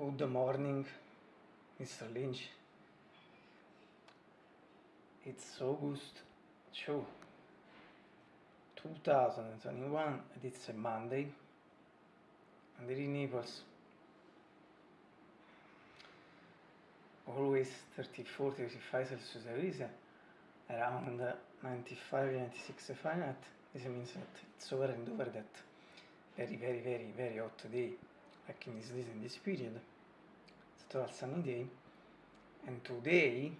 Good morning, Mr. Lynch. It's August 2, 2021, and it's a Monday, and in Naples, always 34, 35 Celsius there around 95, 96 Fahrenheit, this means that it's over and over that very, very, very, very hot day like in this, in this period It's a sunny day and today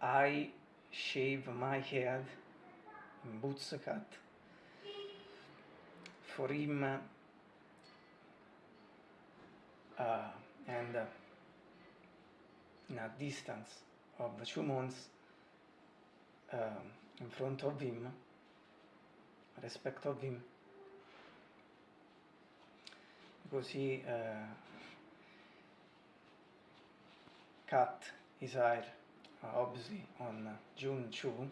I shave my head in boots cut. For him uh, and uh, in a distance of two months um, in front of him respect of him così uh, cut his hair uh, obviously on June 2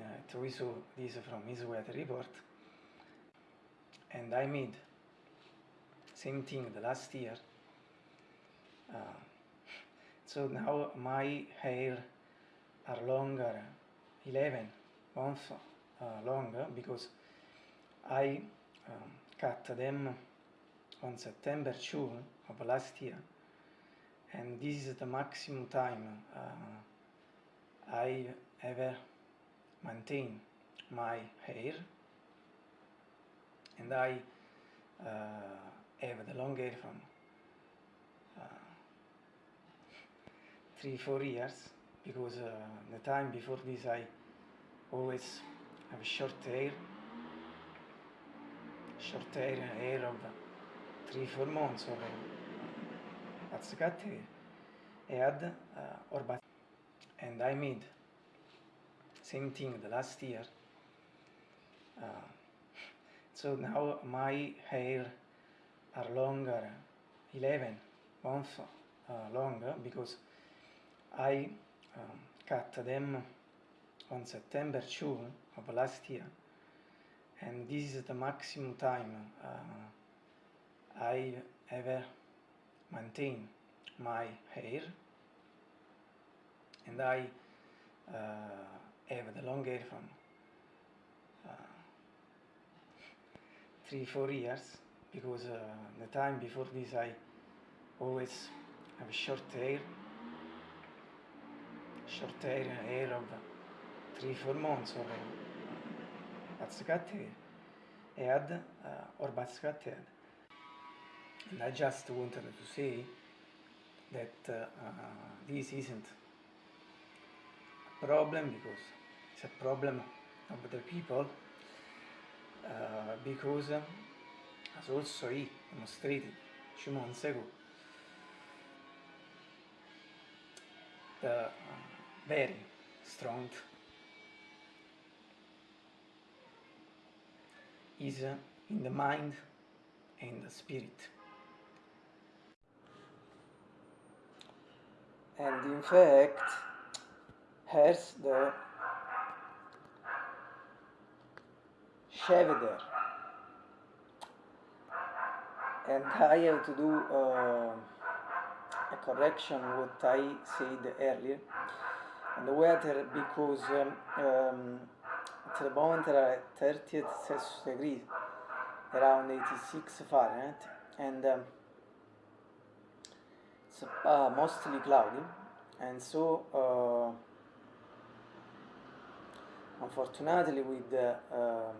uh, we saw this from his weather report. And I made same thing the last year. Uh, so now my hair are longer 11 months uh, longer because I Ehm, um, Katadem on September 2 of last year and this is the maximum time uh, I ever maintain my hair and I uh, have the long hair from uh, three four years because uh, the time before this I always have short hair Şartayra, Erova, Triformon, Sore, Atsakati, Ead, uh, eh, Orbat. And I made same thing the last year. Uh, so now my hair are longer, 11 months uh, longer, because I um, cut them on September 2 of last year and this is the maximum time uh, I ever maintain my hair. And I uh, have the long hair from uh, 3-4 years because uh, the time before this I always have short hair. Short hair, hair of 3-4 months or Orbatskate and uh, eh, Orbatskate. And I just wanted to say that uh, uh, this isn't a problem because it's a problem of the people uh, because uh, as also he demonstrated two months ago the uh, very strong is in the mind and the spirit. And in fact, has the Sheveder. And I have to do uh, a correction what I said earlier And the weather because um, um, Trebon there are 36 degrees around 86 Fahrenheit and um, it's uh, mostly cloudy. And so uh, unfortunately with the, um,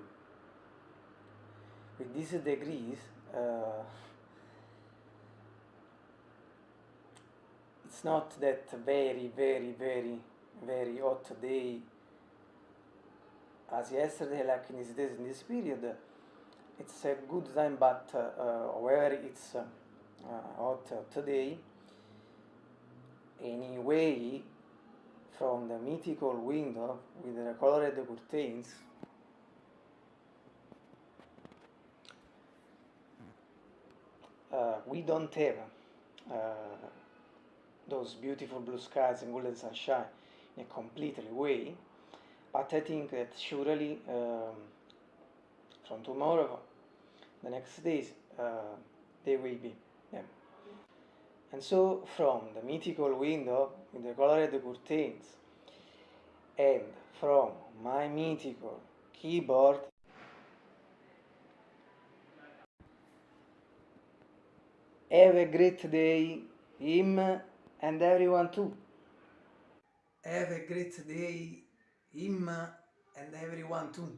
with these degrees uh, it's not that very very very very hot day as yesterday, like in these days, in this period, it's a good time, but uh, where it's uh, hot today, anyway, from the mythical window with the colored curtains, uh, we don't have uh, those beautiful blue skies and golden sunshine in a completely way, But I think that surely um, from tomorrow, the next days, uh, they will be. Yeah. And so from the mythical window with the colored curtains and from my mythical keyboard Have a great day, him and everyone too. Have a great day, him and everyone too